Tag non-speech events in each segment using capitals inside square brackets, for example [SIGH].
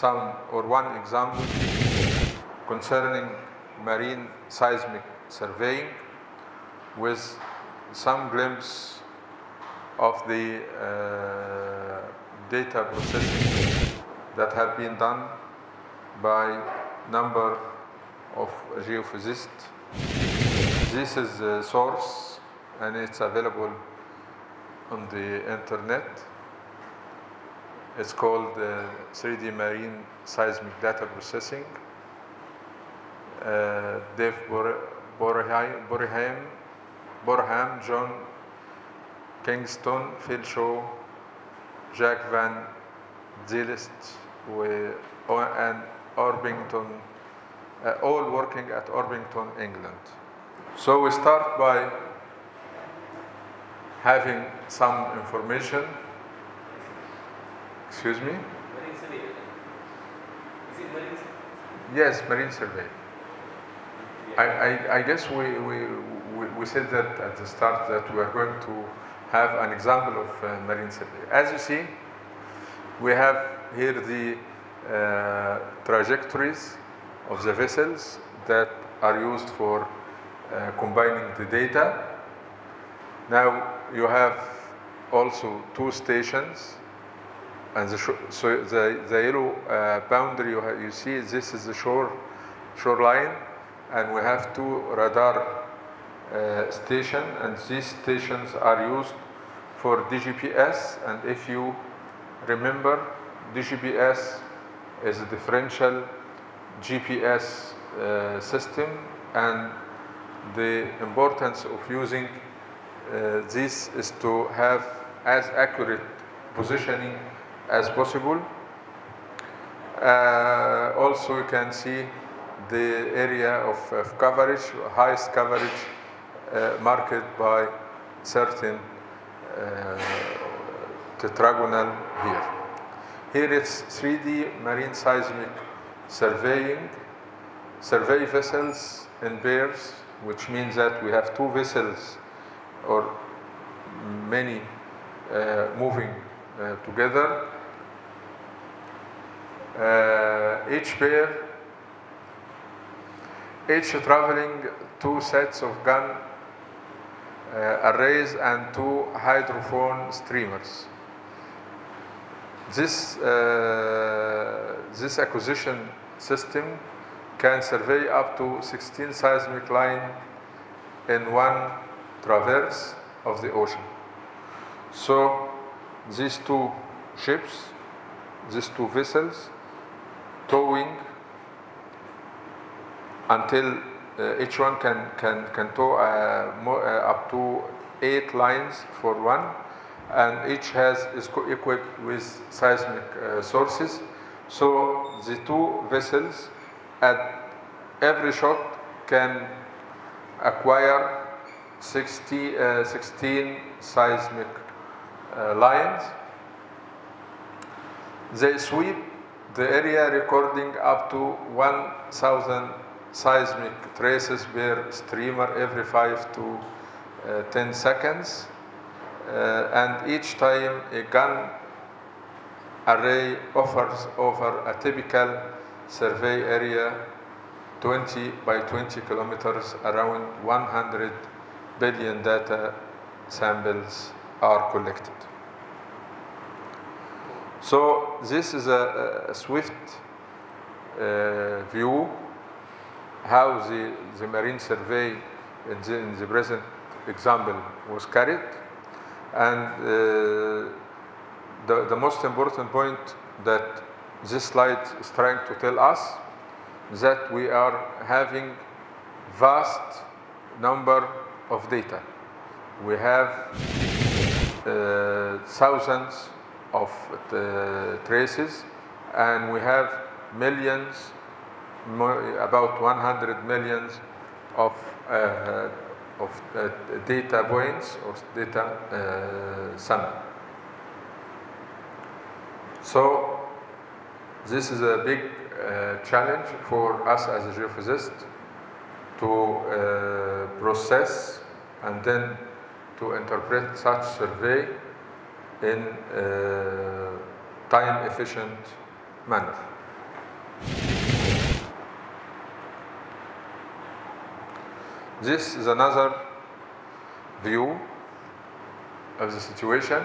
some or one example concerning marine seismic surveying with some glimpse of the uh, data processing that have been done by number of geophysicists. This is the source and it's available on the internet. It's called uh, 3D Marine Seismic Data Processing. Uh, Dave Bor- Borheim, Borheim, Borham, John Kingston, Phil Shaw, Jack Van we- o- and Orbington, uh, all working at Orpington, England. So we start by having some information. Excuse me? Marine survey. Is it marine survey? Yes, marine survey. I, I, I guess we, we, we, we said that at the start that we are going to have an example of uh, marine survey. As you see, we have here the uh, trajectories of the vessels that are used for uh, combining the data. Now you have also two stations and the so the, the yellow uh, boundary you, you see this is the shore shoreline. And we have two radar uh, station. And these stations are used for DGPS and if you remember DGPS is a differential GPS uh, system. And the importance of using uh, this is to have as accurate positioning as possible. Uh, also you can see the area of, of coverage, highest coverage uh, marked by certain uh, tetragonal here. Here it's 3D marine seismic surveying, survey vessels in pairs, which means that we have two vessels or many uh, moving uh, together. Uh, each pair, each traveling two sets of gun uh, arrays and two hydrophone streamers. This, uh, this acquisition system can survey up to 16 seismic line in one traverse of the ocean. So these two ships, these two vessels, towing until uh, each one can, can, can tow uh, more, uh, up to eight lines for one and each has is equipped with seismic uh, sources. So the two vessels at every shot can acquire 60, uh, 16 seismic uh, lines. They sweep the area recording up to 1,000 seismic traces per streamer every 5 to uh, 10 seconds. Uh, and each time a gun array offers over a typical survey area 20 by 20 kilometers around 100 billion data samples are collected. So this is a, a swift uh, view how the, the marine survey in the, in the present example was carried. And uh, the, the most important point that this slide is trying to tell us that we are having vast number of data. We have uh, thousands of uh, traces and we have millions, about 100 millions of, uh, of uh, data points or data uh, sample. So this is a big uh, challenge for us as a geophysicist to uh, process and then to interpret such survey in uh, time efficient manner. This is another view of the situation.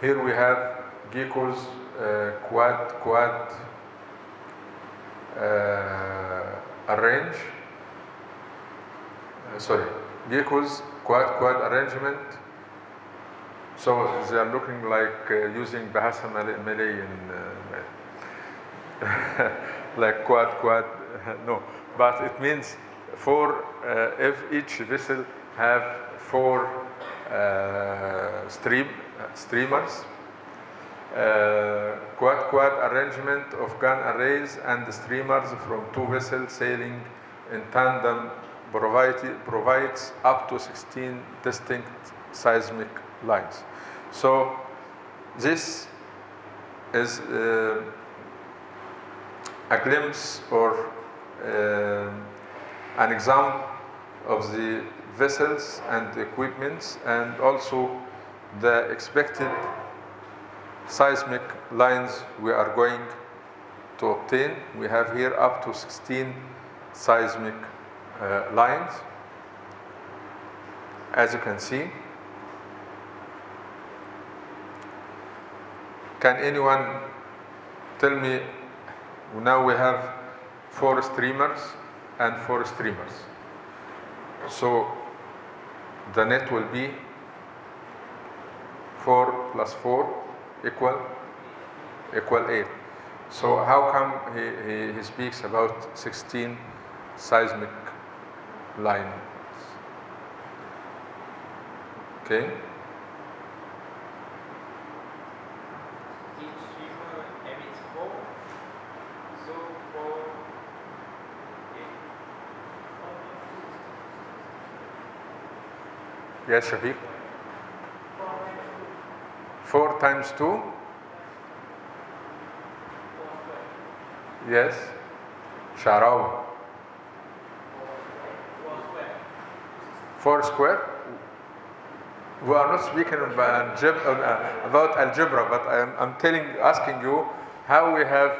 Here we have Geco's uh, quad quad uh, arrange. Uh, sorry, Geco's quad quad arrangement. So they are looking like uh, using Bahasa Malay, in uh, [LAUGHS] like quad quad. [LAUGHS] no, but it means four. Uh, if each vessel have four uh, stream streamers. Uh, quad quad arrangement of gun arrays and streamers from two vessels sailing in tandem provide, provides up to 16 distinct seismic lines. So this is uh, a glimpse or uh, an example of the vessels and equipments and also the expected seismic lines we are going to obtain. We have here up to 16 seismic uh, lines. As you can see, can anyone tell me, now we have four streamers and four streamers. So the net will be 4 plus 4 equal equal 8. So how come he, he, he speaks about 16 seismic lines? Okay. Each streamer emits four. So four. Okay. Yes, Shafiq. 4 times 2? Yes. Sharawi. 4 square? We are not speaking about algebra, uh, about algebra but I am, I'm telling, asking you how we have,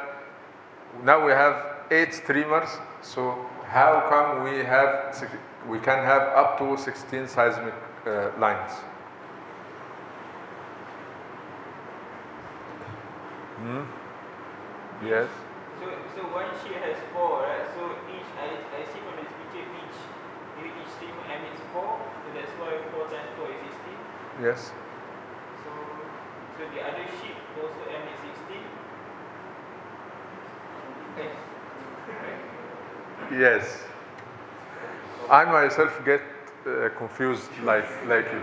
now we have 8 streamers, so how come we have, we can have up to 16 seismic uh, lines? Hmm? Yes. So so one sheet has four, right? So each I, I see from this picture each each streamer emits four. So that's why four times four is sixteen. Yes. So so the other sheet also emits sixteen. Okay. Right? Yes. I myself get uh, confused like like you.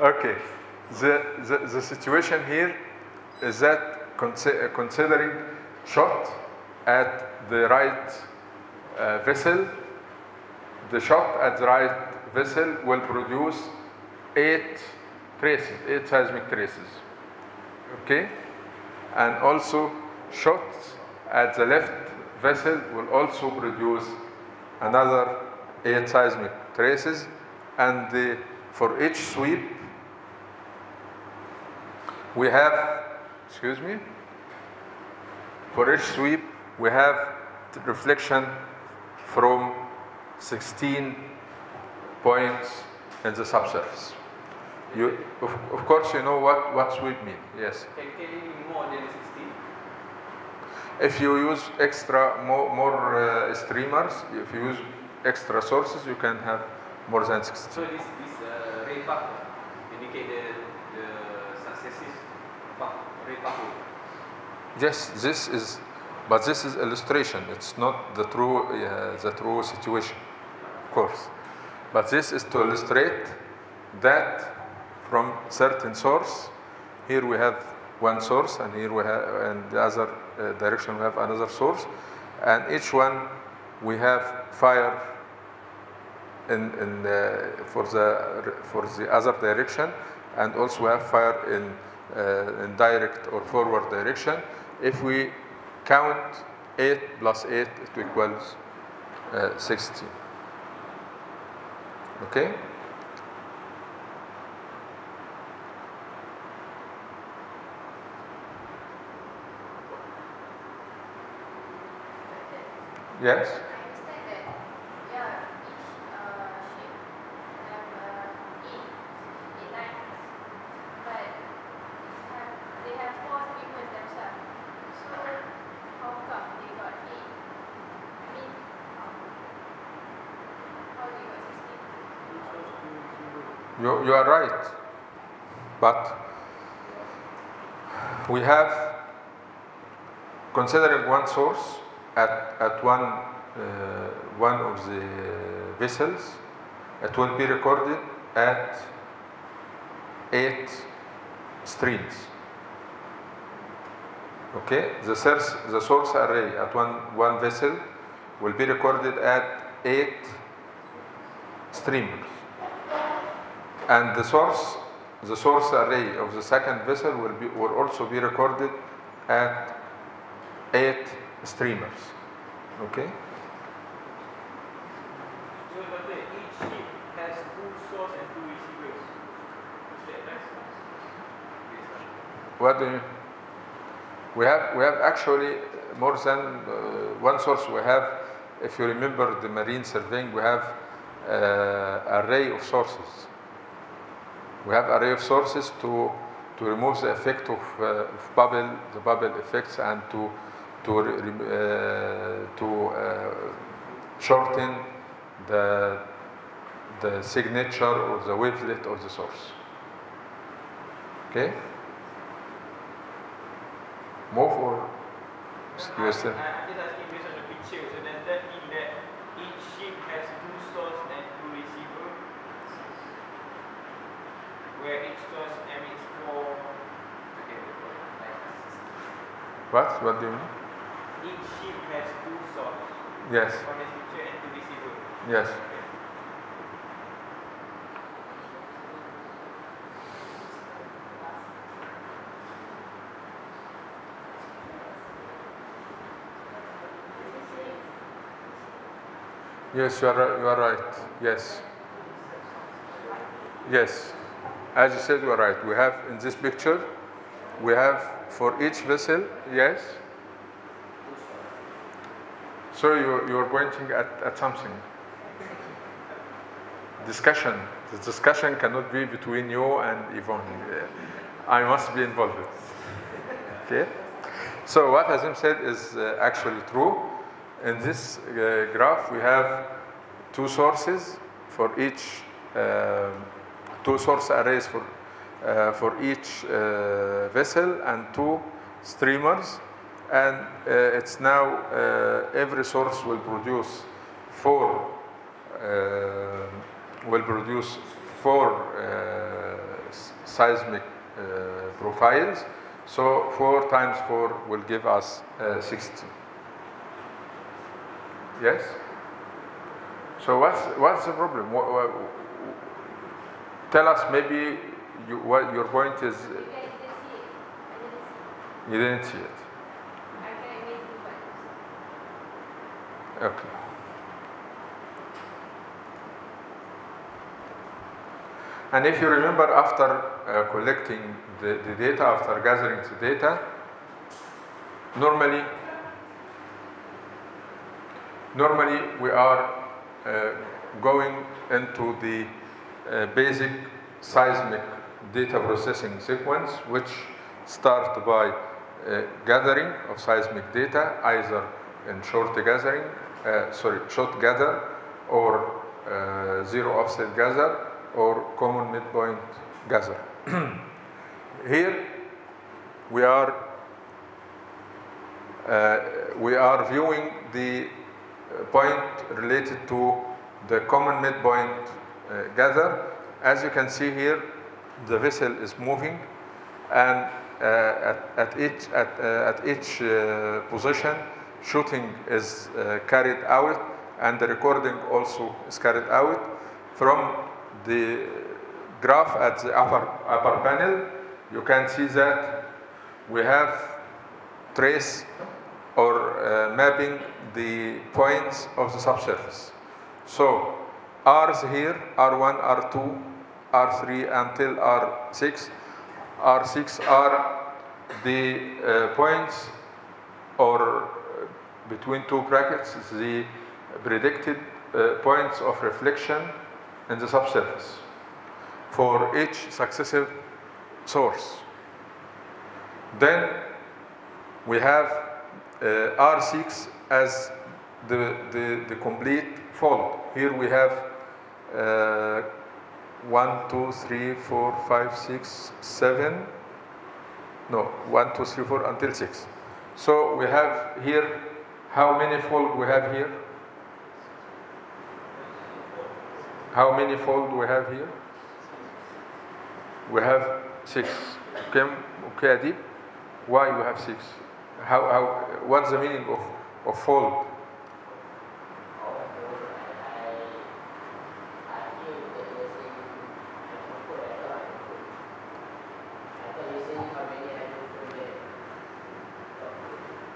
[LAUGHS] okay. The, the the situation here is that uh, considering shot at the right uh, vessel, the shot at the right vessel will produce eight traces, eight seismic traces. Okay? And also shots at the left vessel will also produce another eight seismic traces and the, for each sweep we have, excuse me, for each sweep we have the reflection from 16 points in the subsurface. You, of, of course you know what, what sweep mean, yes. Can more than sixteen? If you use extra more, more uh, streamers, if you use extra sources, you can have more than 60. So this this uh, red factor indicate the the successive red factor. Yes, this is, but this is illustration. It's not the true, uh, the true situation, of course. But this is to illustrate that from certain source, here we have one source, and here we have, and the other uh, direction we have another source, and each one we have fire in, in uh, for the for the other direction and also we have fire in uh, in direct or forward direction. If we count 8 plus 8 it equals uh, 16 okay? Yes? You, you are right. But we have, considering one source at, at one, uh, one of the vessels, it will be recorded at eight streams. Okay, the source, the source array at one, one vessel will be recorded at eight streamers and the source the source array of the second vessel will be will also be recorded at eight streamers. Okay? What do you we have we have actually more than uh, one source. We have if you remember the marine surveying we have uh, array of sources we have array of sources to to remove the effect of, uh, of bubble the bubble effects and to to uh, to uh, shorten the the signature or the wavelet of the source. Okay? Move or No, yes sir. I- I'm just asking based on the picture. So does that mean that each ship has two source and two receiver? Where each source emits four what what do you mean Each ship has two source yes on this picture and two receiver. yes Yes, you are, ri- you are right. Yes. Yes. As you said, you are right. We have in this picture, we have for each vessel, yes. So you, you are pointing at, at something. Discussion. The discussion cannot be between you and Yvonne. I must be involved. Okay? So what Azim said is uh, actually true. In this uh, graph, we have two sources for each, uh, two source arrays for, uh, for each uh, vessel and two streamers. And uh, it's now uh, every source will produce four, uh, will produce four uh, seismic profiles. So four times four will give us uh, 60. Yes? So what's, what's the problem? What, what, tell us maybe you, what your point is, I didn't see it. I didn't see it. you didn't see it. I can make two buttons. Okay. And if you remember after uh, collecting the, the data, after gathering the data, normally, normally we are uh, going into the basic seismic data processing sequence, which start by uh, gathering of seismic data, either in shot gathering, uh, sorry, shot gather, or uh, zero offset gather, or common midpoint gather. [CLEARS THROAT] Here we are uh, we are viewing the point related to the common midpoint gather. As you can see here, the vessel is moving, and uh, at, at each at, uh, at each uh, position, shooting is uh, carried out, and the recording also is carried out from the graph at the upper upper panel. You can see that we have trace or uh, mapping the points of the subsurface. So R's here, R1, R2, R3 until R6. R6 are the uh, points or uh, between two brackets the predicted uh, points of reflection in the subsurface for each successive source. Then we have uh, R6 as the, the, the complete fold. Here we have uh, 1, 2, 3, 4, 5, 6, 7, no, 1, 2, 3, 4 until 6. So we have here, how many fold we have here? How many fold we have here? We have 6. Okay, okay Adib? Why you have 6? How, how, what's the meaning of, of fold?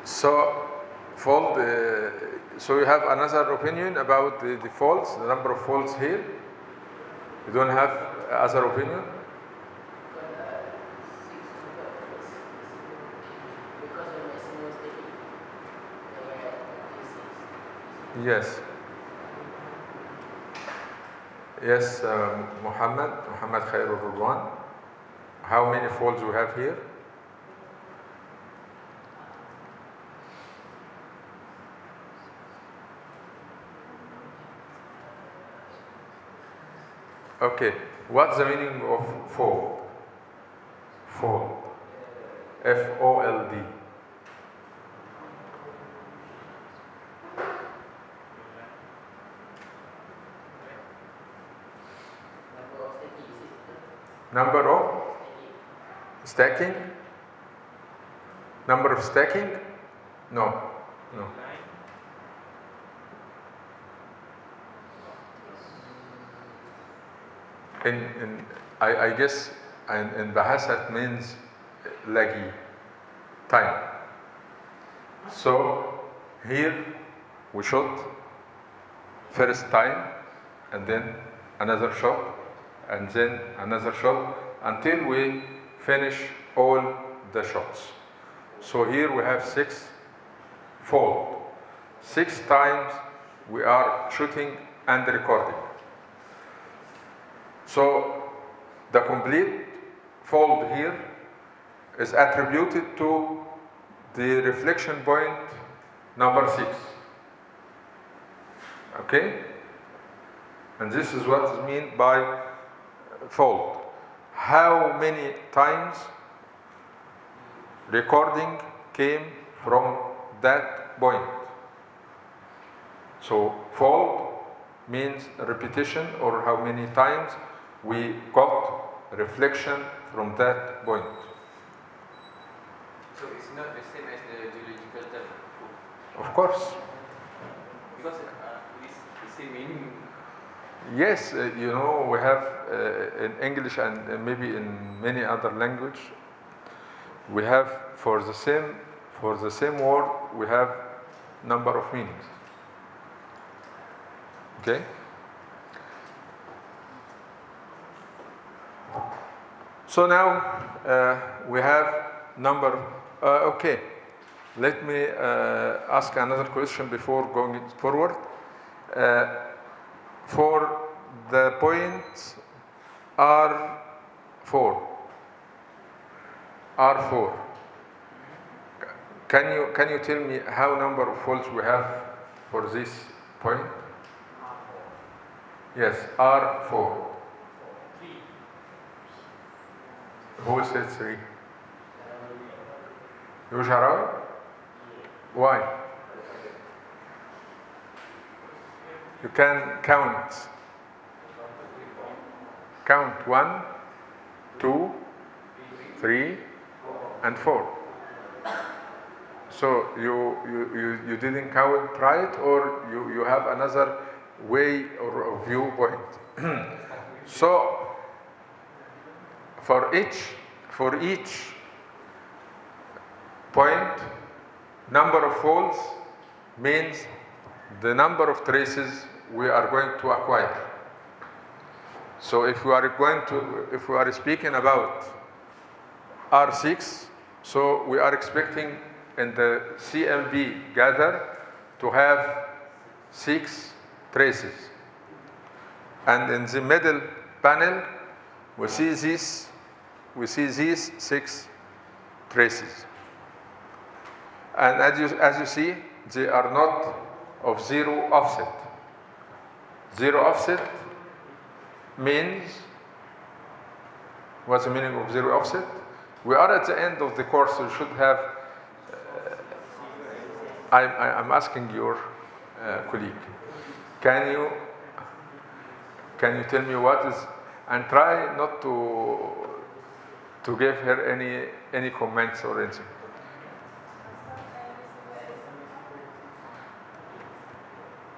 So, fold, uh, so you have another opinion about the, the folds, the number of faults here? You don't have other opinion? Yes. Yes, um, Muhammad, Muhammad Khairul Rudwan. How many folds we have here? Okay, what's the meaning of fold? Fold. F O L D. Number of stacking? Number of stacking? No, no. In, in I, I guess in, in Bahasa it means lagi, time. So here we shot first time and then another shot and then another shot until we finish all the shots. So here we have six fold. Six times we are shooting and recording. So the complete fold here is attributed to the reflection point number six. Okay? And this is what is meant by fold. How many times recording came from that point? So fold means repetition or how many times we got reflection from that point. So it's not the same as the geological term, Of course, because uh, it's the same meaning. yes, uh, you know, we have uh, in English and maybe in many other language, we have for the same for the same word we have number of meanings. Okay? So now uh, we have number. Uh, okay, let me uh, ask another question before going forward. Uh, for the point R4, R4, can you can you tell me how number of folds we have for this point? Yes, R4. Who said three? You Sharawi? Why? You can count. Count one, two, three, and four. So you, you, you, you didn't count right or you, you have another way or, or viewpoint. [CLEARS THROAT] so for each for each point number of folds means the number of traces we are going to acquire so if we are going to if we are speaking about r6 so we are expecting in the CMP gather to have six traces. And in the middle panel, we see these, we see these six traces. And as you, as you see, they are not of zero offset. Zero offset means, what's the meaning of zero offset? We are at the end of the course, you should have, uh, I'm, I'm asking your uh, colleague, can you, can you tell me what is, and try not to, to give her any, any comments or anything.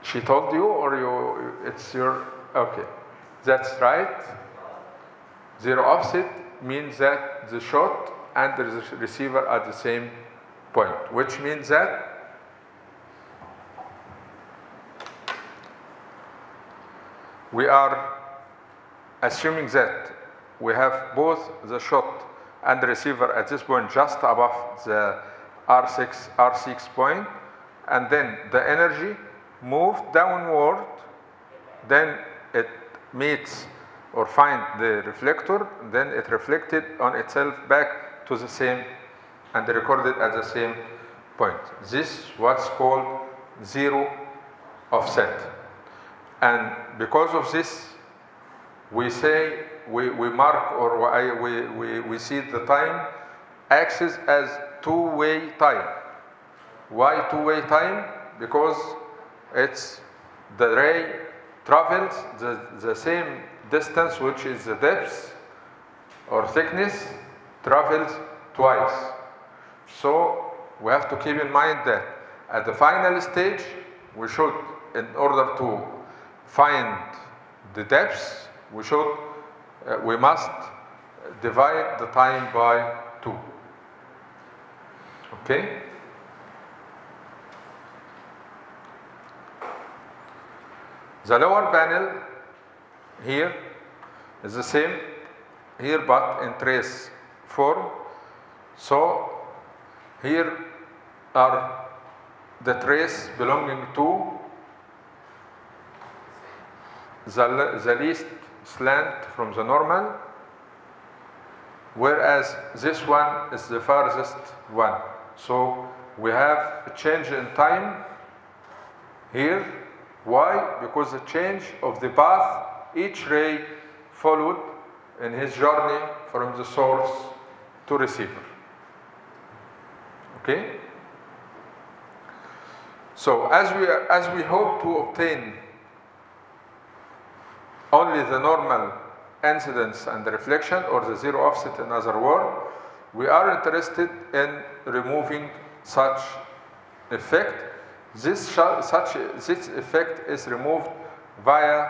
She told you or you, it's your, okay. That's right. Zero offset means that the shot and the receiver are the same point, which means that we are assuming that we have both the shot and the receiver at this point just above the R6, R6 point, and then the energy moved downward, then it meets or find the reflector, then it reflected on itself back to the same and recorded at the same point. This what's called zero offset. And because of this, we say, we, we mark or I- we, we, we see the time axis as two-way time. Why two-way time? Because it's the ray travels the, the same distance which is the depth or thickness travels twice. So we have to keep in mind that at the final stage we should in order to find the depth we should uh, we must divide the time by 2 okay The lower panel here is the same here but in trace form. So here are the trace belonging to the, the least slant from the normal whereas this one is the farthest one. So we have a change in time here. Why? Because the change of the path each ray followed in his journey from the source to receiver. Okay? So as we, as we hope to obtain only the normal incidence and reflection or the zero offset in other words we are interested in removing such effect. This such this effect is removed via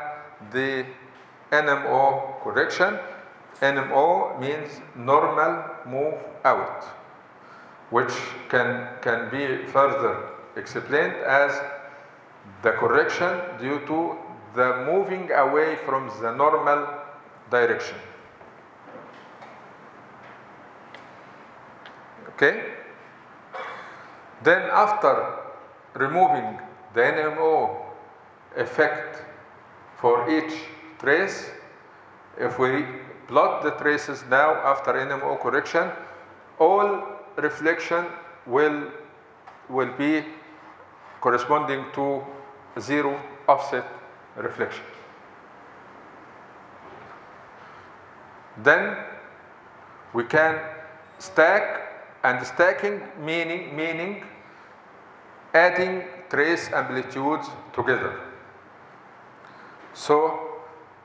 the NMO correction. NMO means normal move out, which can, can be further explained as the correction due to the moving away from the normal direction. Okay? Then after removing the NMO effect for each trace, if we plot the traces now after NMO correction, all reflection will, will be corresponding to zero offset reflection. Then we can stack and stacking meaning meaning adding trace amplitudes together. So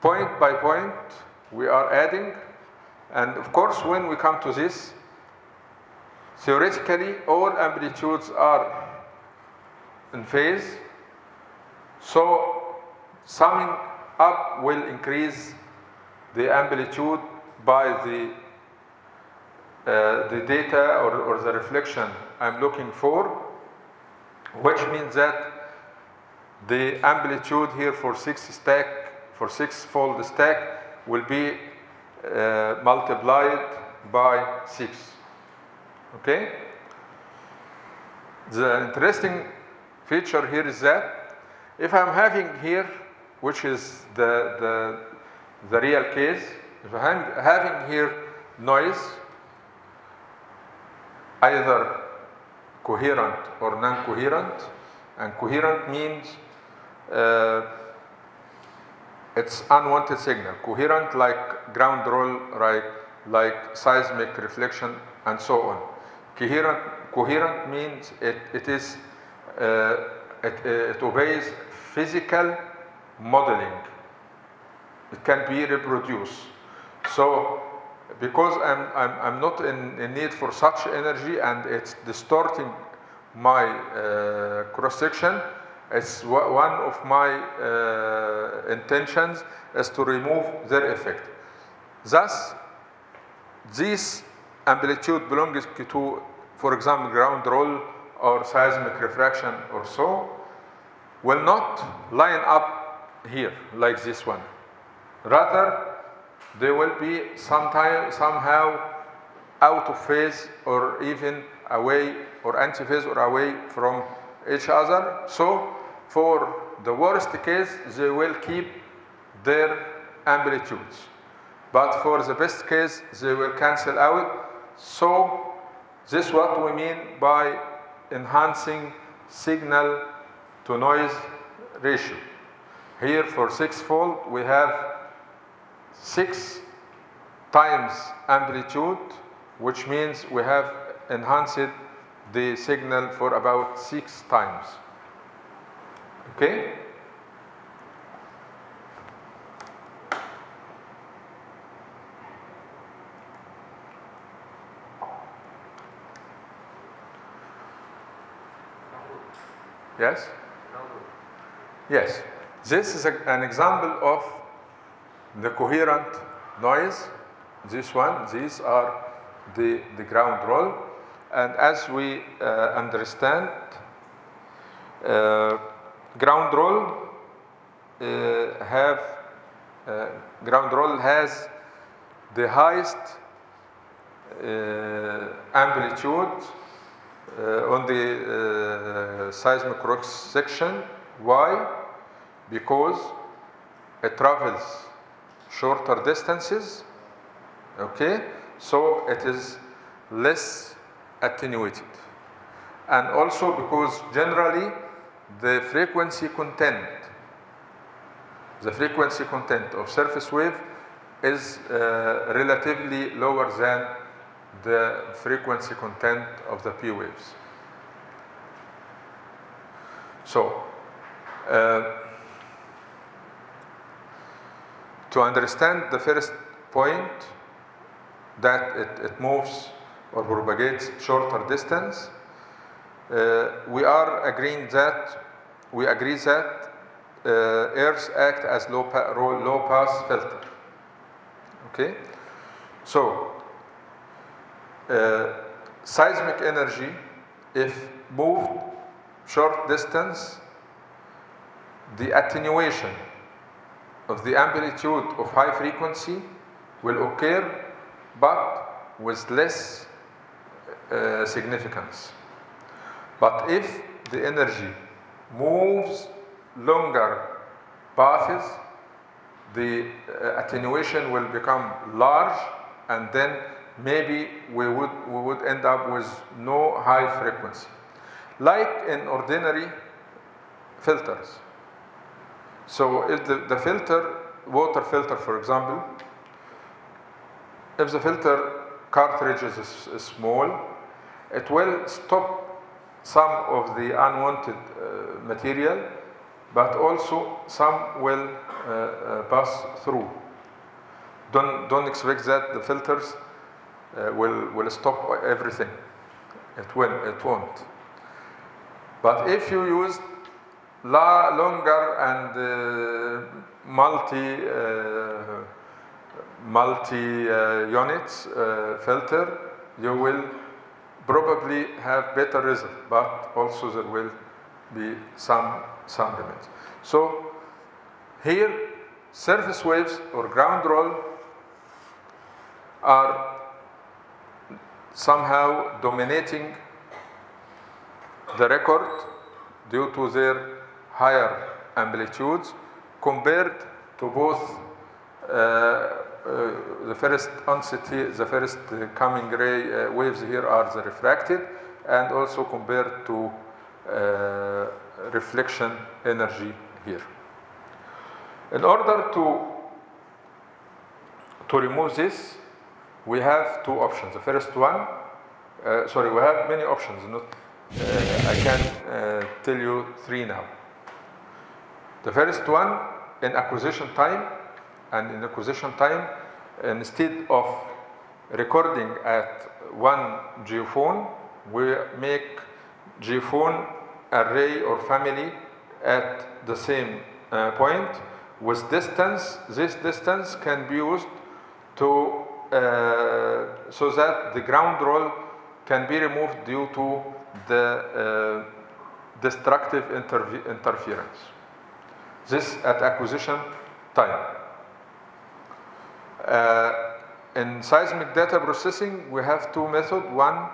point by point we are adding and of course when we come to this theoretically all amplitudes are in phase so summing up will increase the amplitude by the uh, the data or, or the reflection I'm looking for, which means that the amplitude here for six stack, for six fold stack will be uh, multiplied by six. Okay? The interesting feature here is that if I'm having here, which is the, the, the real case, having here noise, either coherent or non-coherent, and coherent means uh, it's unwanted signal. Coherent like ground roll, right, like seismic reflection, and so on. Coherent, coherent means it, it is uh, it, it obeys physical modeling. It can be reproduced. So because I'm, I'm, I'm not in, in need for such energy and it's distorting my uh, cross section, it's one of my uh, intentions is to remove their effect. Thus, this amplitude belongs to, for example, ground roll or seismic refraction or so, will not line up here like this one. Rather, they will be sometime, somehow out of phase or even away or anti-phase or away from each other. So for the worst case, they will keep their amplitudes. But for the best case, they will cancel out. So this is what we mean by enhancing signal to noise ratio. Here for six-fold, we have six times amplitude, which means we have enhanced the signal for about six times. Okay? Yes? Yes. This is a, an example of the coherent noise. This one, these are the, the ground roll. And as we uh, understand, uh, ground roll uh, have uh, ground roll has the highest uh, amplitude uh, on the seismic cross section. Why? Because it travels shorter distances. Okay, so it is less attenuated, and also because generally the frequency content, the frequency content of surface wave is uh, relatively lower than the frequency content of the P waves. So, uh, to understand the first point that it, it moves or propagates shorter distance, uh, we are agreeing that we agree that uh, Earth act as low, pa low pass filter. Okay, so uh, seismic energy, if moved short distance, the attenuation of the amplitude of high frequency will occur, but with less uh, significance. But if the energy moves longer paths, the uh, attenuation will become large and then maybe we would, we would end up with no high frequency. Like in ordinary filters. So if the, the filter, water filter for example, if the filter cartridge is, is small, it will stop some of the unwanted uh, material, but also some will uh, uh, pass through. Don't, don't expect that the filters uh, will, will stop everything. It will, it won't. But if you use la longer and uh, multi uh, multi uh, units filter, you will probably have better result, but also there will be some some limits. So here, surface waves or ground roll are somehow dominating the record due to their higher amplitudes compared to both uh, uh, the first the first uh, coming ray waves here are the refracted and also compared to reflection energy here. In order to, to remove this, we have two options. The first one, uh, sorry, we have many options. Not, uh, I can uh, tell you three now. The first one, in acquisition time, and in acquisition time, instead of recording at one geophone, we make geophone array or family at the same uh, point with distance. This distance can be used to uh, so that the ground roll can be removed due to the uh, destructive interference. This at acquisition time. Uh, in seismic data processing, we have two methods. One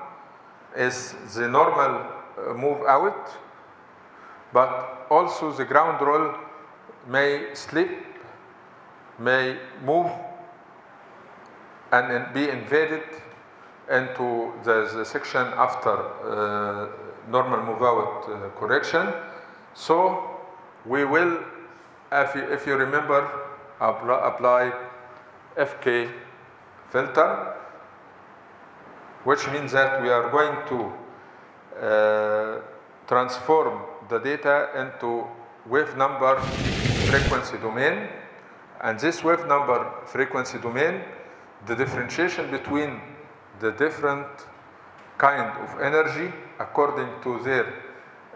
is the normal uh, move out, but also the ground roll may slip, may move and be invaded into the, the section after uh, normal move out uh, correction. So we will, if you, if you remember, apply, FK filter, which means that we are going to uh, transform the data into wave number frequency domain. And this wave number frequency domain, the differentiation between the different kind of energy according to their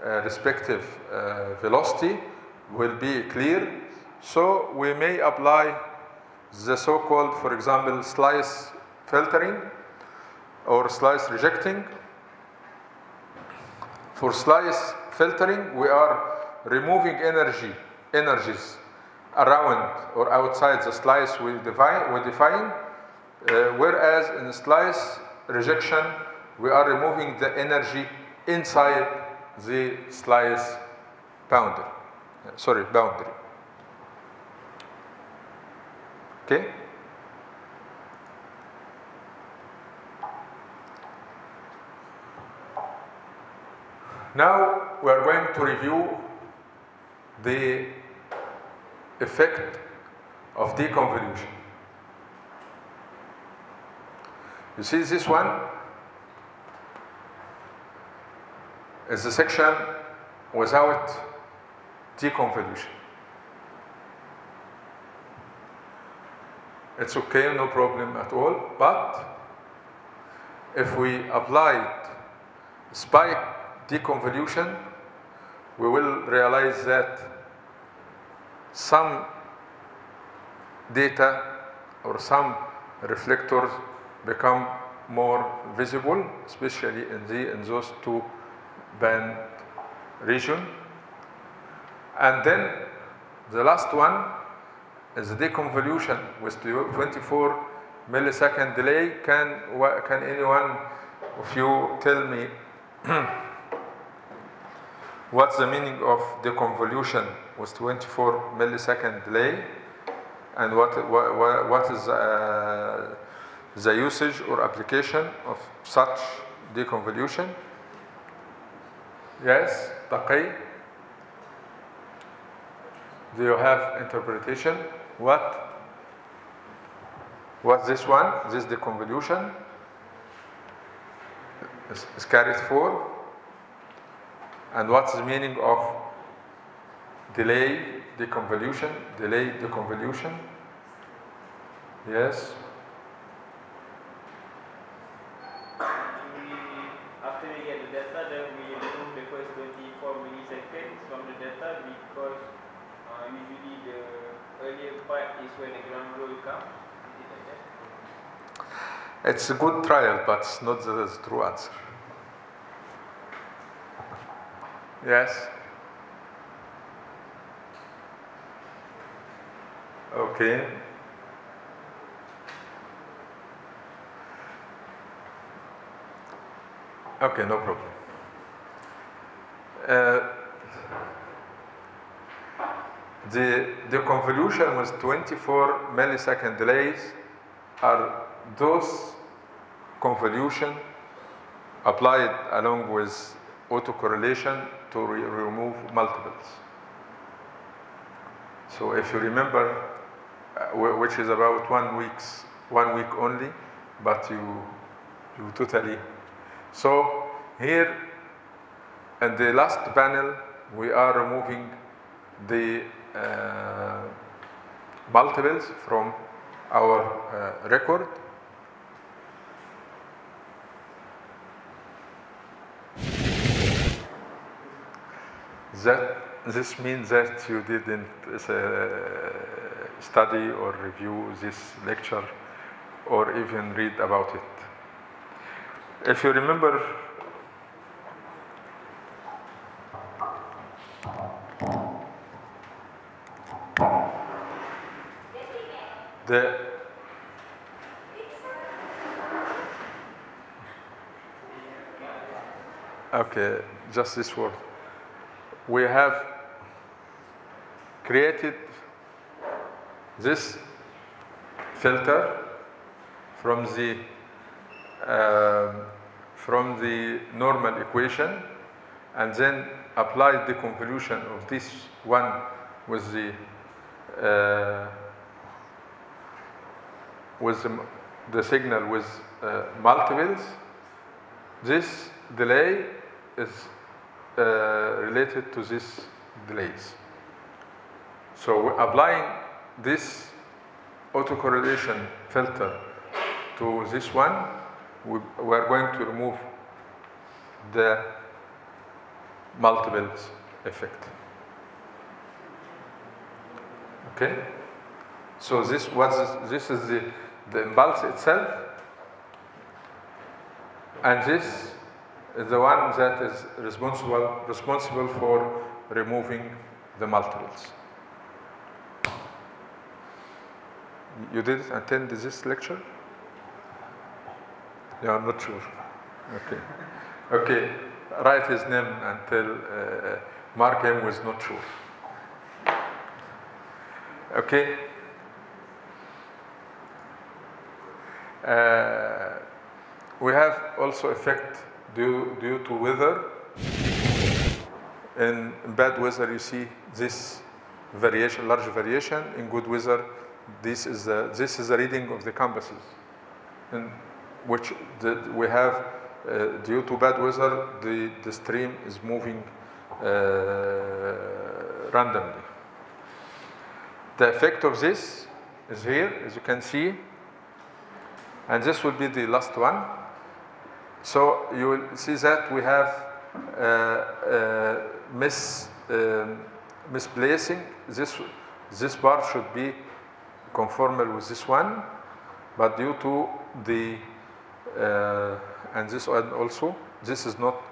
uh, respective uh, velocity will be clear. So we may apply the so-called, for example, slice filtering or slice rejecting. For slice filtering, we are removing energy, energies around or outside the slice we define, we define uh, whereas in slice rejection, we are removing the energy inside the slice boundary. Sorry, boundary. Okay? Now we are going to review the effect of deconvolution. You see this one is a section without deconvolution. It's okay, no problem at all, but if we applied spike deconvolution, we will realize that some data or some reflectors become more visible, especially in, the, in those two band region. And then the last one is the deconvolution with 24 millisecond delay. Can, can anyone of you tell me [CLEARS THROAT] what's the meaning of deconvolution with 24 millisecond delay? And what, what, what is uh, the usage or application of such deconvolution? Yes, Taqi? Do you have interpretation? What? What's this one? This is the convolution. is carried for. And what's the meaning of delay deconvolution? Delay deconvolution? Yes. we, after we get the data, then we remove the first 24 milliseconds from the data because uh, usually the earlier part is when the ground roll comes. Is it like that? It's a good trial, but it's not the, true answer. Yes? Okay. Okay, no problem. Uh, the, the convolution with 24 millisecond delays are those convolution applied along with autocorrelation to re- remove multiples. So if you remember, uh, which is about one week's one week only, but you you totally. So here in the last panel, we are removing the uh, multiples from our uh, record. That this means that you didn't uh, study or review this lecture or even read about it. If you remember, the okay, just this word. We have created this filter from the um, from the normal equation and then applied the convolution of this one with the uh, with the, the signal with uh, multiples. This delay is uh, Uh, related to this delays so we're applying this autocorrelation filter to this one, we, we are going to remove the multiples effect. Okay? So this this, this is the, the impulse itself, and this is the one that is responsible responsible for removing the multiples. You didn't attend this lecture? Yeah, I'm not sure. Okay. Okay. Write his name until uh, Mark M was not sure. Okay. Uh, we have also effect due, due to weather. In bad weather, you see this variation, large variation. In good weather, this is the, this is the reading of the compasses, in which the, we have, uh, due to bad weather, the, the stream is moving uh, randomly. The effect of this is here, as you can see, and this will be the last one. So you will see that we have uh, uh, mis, um, misplacing. This, this bar should be conformal with this one, but due to the, uh, and this one also, this is not,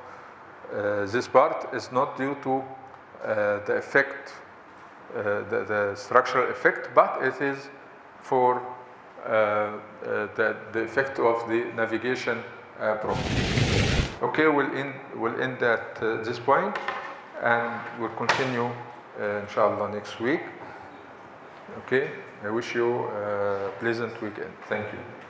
uh, this part is not due to uh, the effect, uh, the, the structural effect, but it is for the, the effect of the navigation uh. Okay, we'll end, we'll end at uh, this point and we'll continue uh, inshallah next week. Okay, I wish you a pleasant weekend. Thank you.